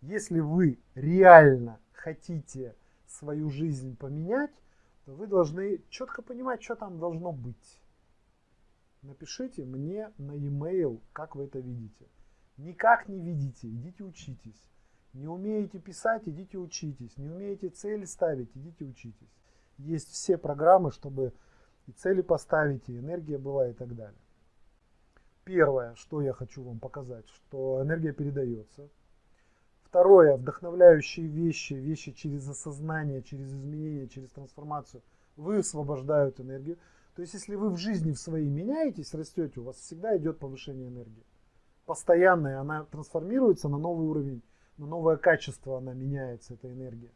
Если вы реально хотите свою жизнь поменять, то вы должны четко понимать, что там должно быть. Напишите мне на e-mail, как вы это видите. Никак не видите, идите учитесь. Не умеете писать, идите учитесь. Не умеете цели ставить, идите учитесь. Есть все программы, чтобы и цели поставить, и энергия была, и так далее. Первое, что я хочу вам показать, что энергия передается. Второе, вдохновляющие вещи, вещи через осознание, через изменение, через трансформацию высвобождают энергию. То есть, если вы в жизни в своей меняетесь, растете, у вас всегда идет повышение энергии. Постоянная, она трансформируется на новый уровень, на новое качество она меняется, эта энергия.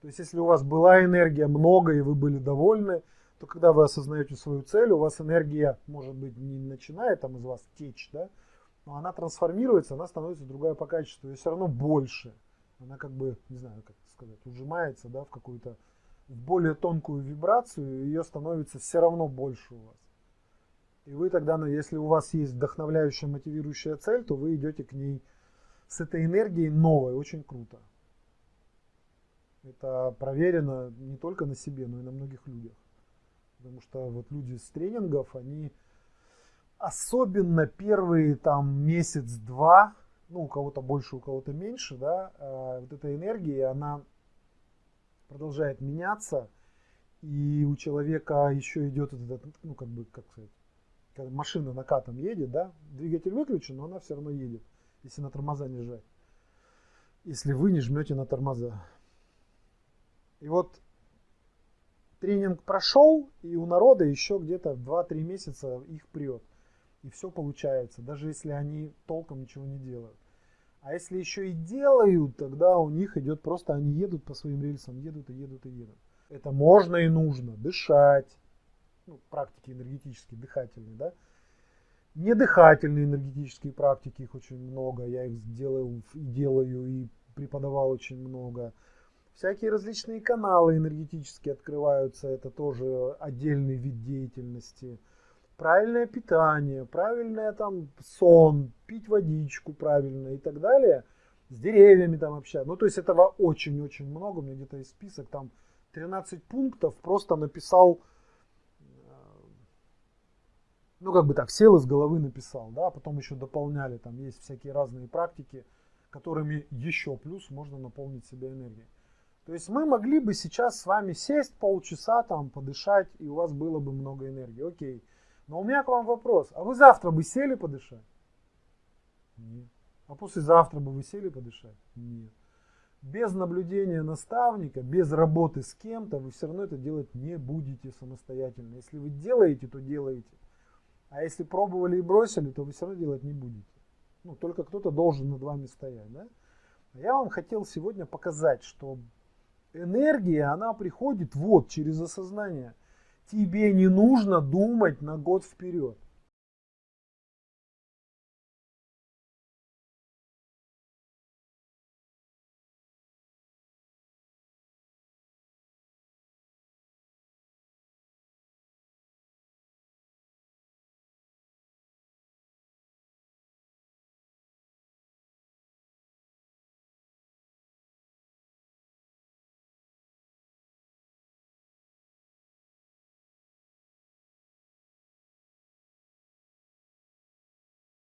То есть, если у вас была энергия много и вы были довольны, то когда вы осознаете свою цель, у вас энергия, может быть, не начинает там из вас течь, да, но она трансформируется, она становится другая по качеству, и все равно больше. Она как бы, не знаю, как сказать, ужимается, да, в какую-то более тонкую вибрацию, ее становится все равно больше у вас. И вы тогда, ну, если у вас есть вдохновляющая, мотивирующая цель, то вы идете к ней с этой энергией новой, очень круто. Это проверено не только на себе, но и на многих людях. Потому что вот люди с тренингов, они особенно первые там месяц-два, ну у кого-то больше, у кого-то меньше, да, э, вот эта энергия, она продолжает меняться, и у человека еще идет этот, ну как бы, как сказать, когда машина накатом едет, да, двигатель выключен, но она все равно едет, если на тормоза не жать. Если вы не жмете на тормоза. И вот тренинг прошел, и у народа еще где-то 2-3 месяца их прет. И все получается, даже если они толком ничего не делают. А если еще и делают, тогда у них идет просто, они едут по своим рельсам, едут и едут и едут. Это можно и нужно. Дышать. Ну, практики энергетические, дыхательные, да. Недыхательные энергетические практики, их очень много. Я их сделал и делаю, и преподавал очень много. Всякие различные каналы энергетические открываются, это тоже отдельный вид деятельности. Правильное питание, правильное там сон, пить водичку правильно и так далее. С деревьями там общаться. Ну, то есть этого очень-очень много. У меня где-то есть список, там 13 пунктов. Просто написал, э, ну, как бы так, сел из головы написал, да, потом еще дополняли. Там есть всякие разные практики, которыми еще плюс можно наполнить себя энергией. То есть мы могли бы сейчас с вами сесть полчаса, там, подышать, и у вас было бы много энергии. Окей. Но у меня к вам вопрос. А вы завтра бы сели подышать? Нет. А послезавтра бы вы сели подышать? Нет. Без наблюдения наставника, без работы с кем-то, вы все равно это делать не будете самостоятельно. Если вы делаете, то делаете. А если пробовали и бросили, то вы все равно делать не будете. Ну, только кто-то должен над вами стоять. Да? Я вам хотел сегодня показать, что энергия, она приходит вот через осознание. Тебе не нужно думать на год вперед.